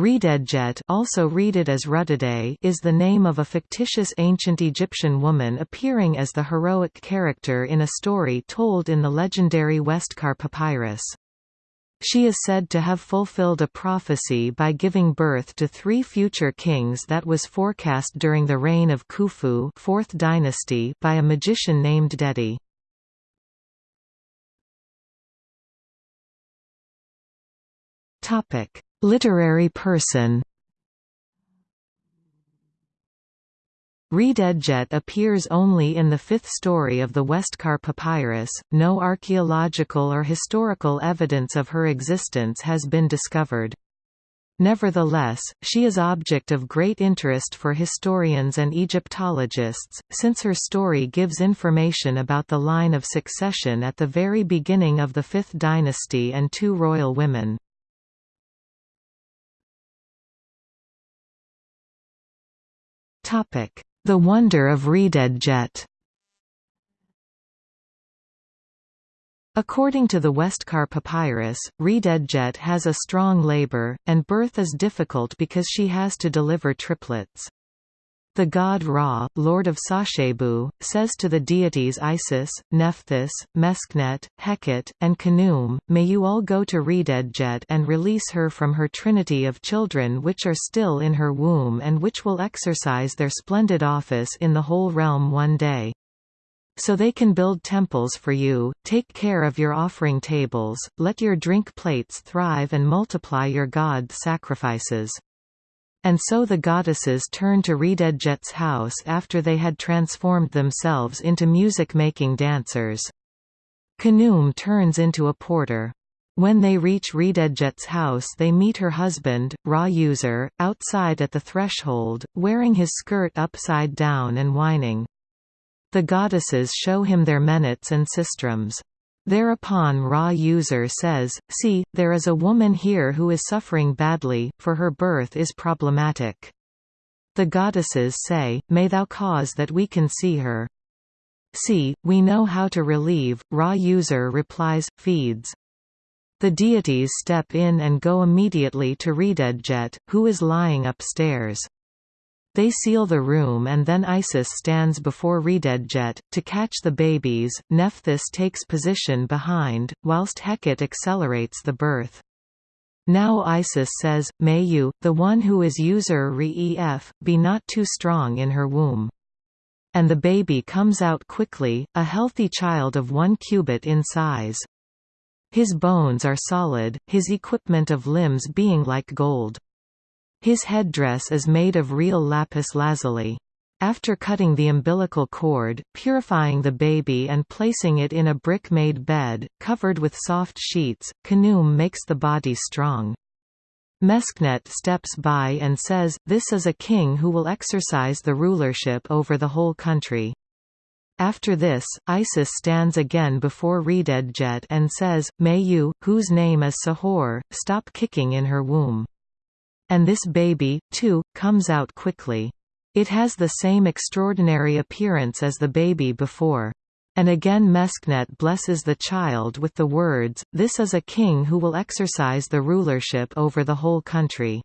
Rededjet also read it as Ruddedet is the name of a fictitious ancient Egyptian woman appearing as the heroic character in a story told in the legendary Westcar papyrus. She is said to have fulfilled a prophecy by giving birth to three future kings that was forecast during the reign of Khufu 4th dynasty by a magician named Dedi. Topic: Literary person Rededjet appears only in the fifth story of the Westcar Papyrus. No archaeological or historical evidence of her existence has been discovered. Nevertheless, she is object of great interest for historians and Egyptologists, since her story gives information about the line of succession at the very beginning of the Fifth Dynasty and two royal women. The Wonder of Rededjet According to the Westcar Papyrus, Rededjet has a strong labor, and birth is difficult because she has to deliver triplets. The god Ra, lord of Sakhebu, says to the deities Isis, Nephthys, Meskhenet, Heket, and Khnum, May you all go to Rededjet and release her from her trinity of children which are still in her womb and which will exercise their splendid office in the whole realm one day. So they can build temples for you, take care of your offering tables, let your drink plates thrive and multiply your god sacrifices. And so the goddesses turn to Rededjet's house after they had transformed themselves into music-making dancers. Khnum turns into a porter. When they reach Rededjet's house they meet her husband, Ra User, outside at the threshold, wearing his skirt upside down and whining. The goddesses show him their menets and sistrums. Thereupon Ra user says, see, there is a woman here who is suffering badly, for her birth is problematic. The goddesses say, may thou cause that we can see her. See, we know how to relieve, Ra user replies, feeds. The deities step in and go immediately to Rededjet, who is lying upstairs. They seal the room and then Isis stands before Rededjet. To catch the babies, Nephthys takes position behind, whilst Heket accelerates the birth. Now Isis says, May you, the one who is user re-ef, be not too strong in her womb. And the baby comes out quickly, a healthy child of one cubit in size. His bones are solid, his equipment of limbs being like gold. His headdress is made of real lapis lazuli. After cutting the umbilical cord, purifying the baby and placing it in a brick-made bed, covered with soft sheets, Khnum makes the body strong. Meskhenet steps by and says, this is a king who will exercise the rulership over the whole country. After this, Isis stands again before Rededjet and says, May you, whose name is Sahure, stop kicking in her womb. And this baby, too, comes out quickly. It has the same extraordinary appearance as the baby before. And again Meskhenet blesses the child with the words, This is a king who will exercise the rulership over the whole country.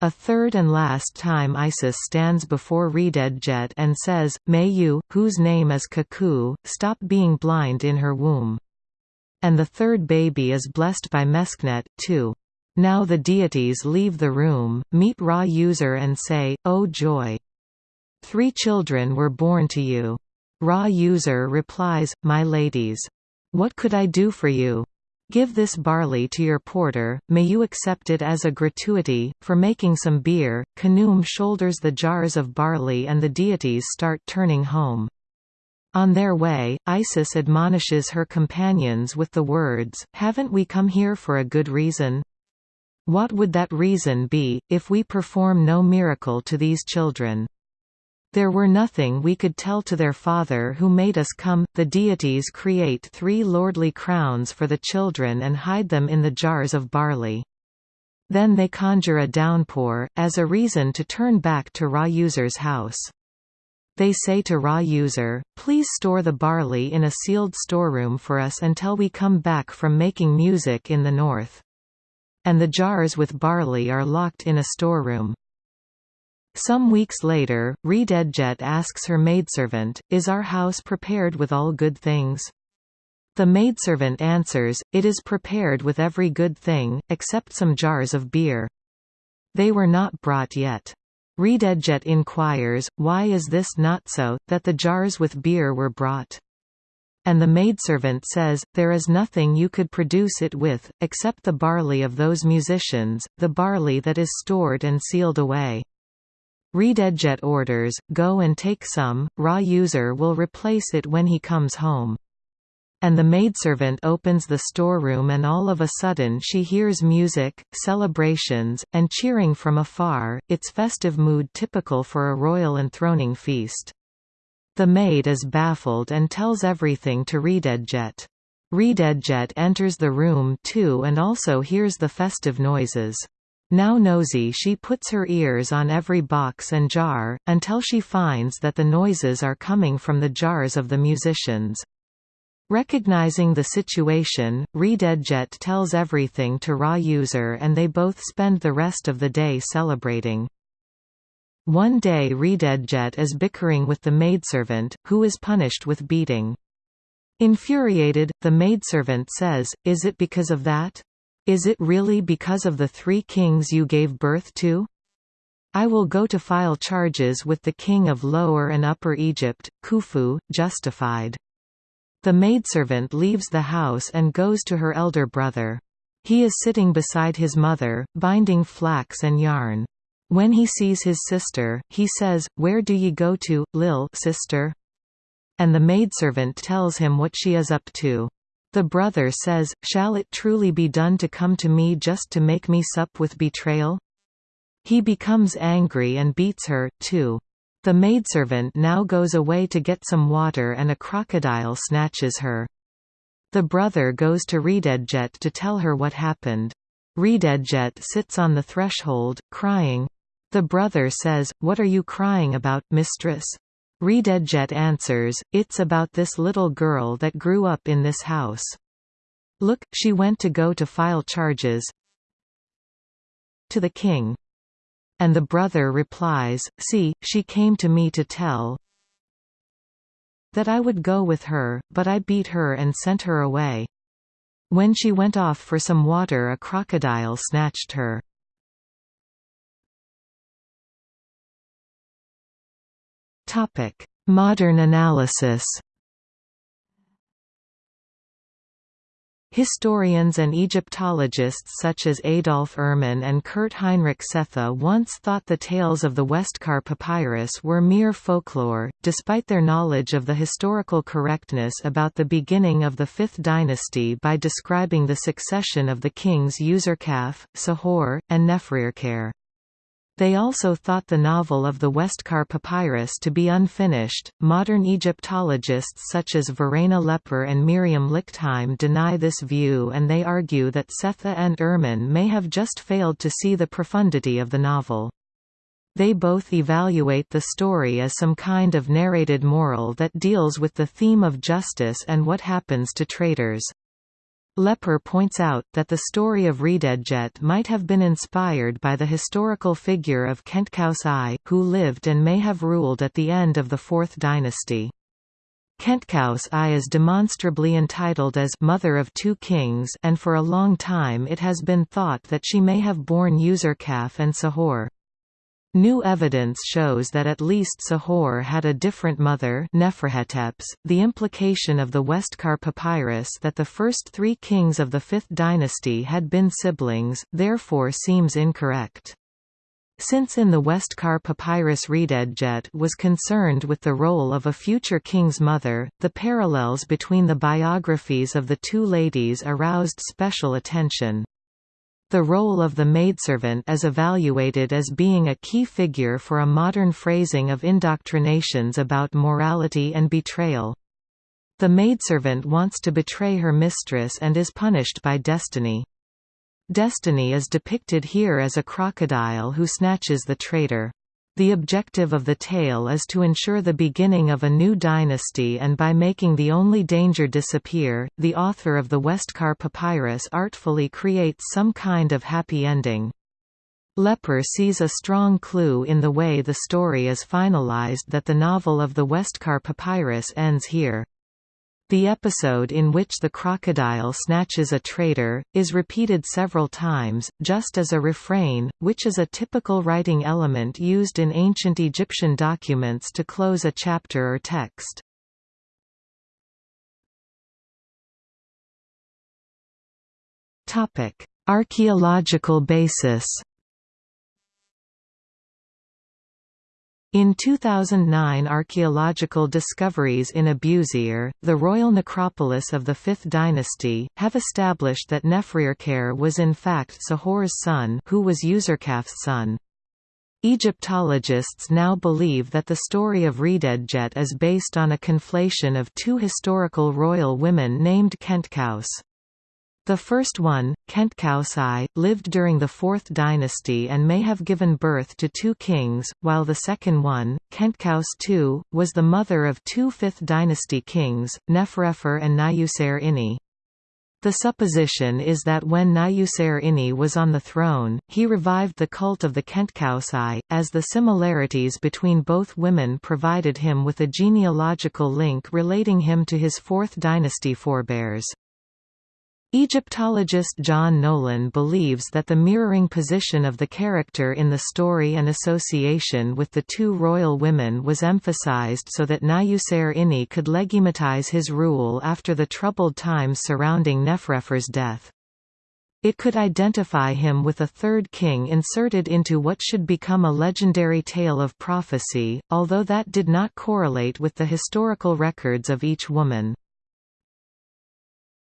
A third and last time Isis stands before Rededjet and says, May you, whose name is Kaku, stop being blind in her womb. And the third baby is blessed by Meskhenet, too. Now the deities leave the room, meet Ra user and say, Oh joy! Three children were born to you. Ra user replies, My ladies. What could I do for you? Give this barley to your porter, may you accept it as a gratuity, for making some beer. Khnum shoulders the jars of barley and the deities start turning home. On their way, Isis admonishes her companions with the words, Haven't we come here for a good reason? What would that reason be, if we perform no miracle to these children? There were nothing we could tell to their father who made us come. The deities create three lordly crowns for the children and hide them in the jars of barley. Then they conjure a downpour, as a reason to turn back to Ra user's house. They say to Ra user, please store the barley in a sealed storeroom for us until we come back from making music in the north. And the jars with barley are locked in a storeroom. Some weeks later, Rededjet asks her maidservant, Is our house prepared with all good things? The maidservant answers, It is prepared with every good thing, except some jars of beer. They were not brought yet. Rededjet inquires, Why is this not so, that the jars with beer were brought? And the maidservant says, There is nothing you could produce it with, except the barley of those musicians, the barley that is stored and sealed away. Rededjet orders, Go and take some, Ra user will replace it when he comes home. And the maidservant opens the storeroom and all of a sudden she hears music, celebrations, and cheering from afar, its festive mood typical for a royal enthroning feast. The maid is baffled and tells everything to Rededjet. Rededjet enters the room too and also hears the festive noises. Now nosy she puts her ears on every box and jar, until she finds that the noises are coming from the jars of the musicians. Recognizing the situation, Rededjet tells everything to Ra user and they both spend the rest of the day celebrating. One day Rededjet is bickering with the maidservant, who is punished with beating. Infuriated, the maidservant says, Is it because of that? Is it really because of the three kings you gave birth to? I will go to file charges with the king of Lower and Upper Egypt, Khufu, justified. The maidservant leaves the house and goes to her elder brother. He is sitting beside his mother, binding flax and yarn. When he sees his sister, he says, Where do ye go to, Lil sister? And the maidservant tells him what she is up to. The brother says, Shall it truly be done to come to me just to make me sup with betrayal? He becomes angry and beats her, too. The maidservant now goes away to get some water and a crocodile snatches her. The brother goes to Rededjet to tell her what happened. Rededjet sits on the threshold, crying, the brother says, What are you crying about, mistress? Rededjet answers, It's about this little girl that grew up in this house. Look, she went to go to file charges to the king. And the brother replies, See, she came to me to tell that I would go with her, but I beat her and sent her away. When she went off for some water a crocodile snatched her. Topic: Modern analysis. Historians and Egyptologists such as Adolf Erman and Kurt Heinrich Sethe once thought the tales of the Westcar papyrus were mere folklore, despite their knowledge of the historical correctness about the beginning of the Fifth Dynasty by describing the succession of the kings Userkaf, Sahure, and Neferirkare. They also thought the novel of the Westcar papyrus to be unfinished. Modern Egyptologists such as Verena Lepper and Miriam Lichtheim deny this view and they argue that Sethe and Erman may have just failed to see the profundity of the novel. They both evaluate the story as some kind of narrated moral that deals with the theme of justice and what happens to traitors. Lepper points out, that the story of Rededjet might have been inspired by the historical figure of Khentkaus I, who lived and may have ruled at the end of the Fourth Dynasty. Khentkaus I is demonstrably entitled as «mother of two kings» and for a long time it has been thought that she may have borne Userkaf and Sahure. New evidence shows that at least Sahure had a different mother Neferhetepes. .The implication of the Westcar papyrus that the first three kings of the Fifth Dynasty had been siblings, therefore seems incorrect. Since in the Westcar papyrus Rededjet was concerned with the role of a future king's mother, the parallels between the biographies of the two ladies aroused special attention. The role of the maidservant is evaluated as being a key figure for a modern phrasing of indoctrinations about morality and betrayal. The maidservant wants to betray her mistress and is punished by destiny. Destiny is depicted here as a crocodile who snatches the traitor. The objective of the tale is to ensure the beginning of a new dynasty and by making the only danger disappear, the author of the Westcar Papyrus artfully creates some kind of happy ending. Lepper sees a strong clue in the way the story is finalized that the novel of the Westcar Papyrus ends here. The episode in which the crocodile snatches a traitor, is repeated several times, just as a refrain, which is a typical writing element used in ancient Egyptian documents to close a chapter or text. Archaeological basis In 2009 archaeological discoveries in Abusir, the royal necropolis of the Fifth Dynasty, have established that Neferirkare was in fact Sahure's son who was Userkaf's son. Egyptologists now believe that the story of Rededjet is based on a conflation of two historical royal women named Khentkaus. The first one, Khentkaus I, lived during the Fourth Dynasty and may have given birth to two kings, while the second one, Khentkaus II, was the mother of two Fifth Dynasty kings, Neferefre and Nyuserre Ini. The supposition is that when Nyuserre Ini was on the throne, he revived the cult of the Khentkaus I, as the similarities between both women provided him with a genealogical link relating him to his Fourth Dynasty forebears. Egyptologist John Nolan believes that the mirroring position of the character in the story and association with the two royal women was emphasized so that Nyuserre Ini could legitimize his rule after the troubled times surrounding Neferefre's death. It could identify him with a third king inserted into what should become a legendary tale of prophecy, although that did not correlate with the historical records of each woman.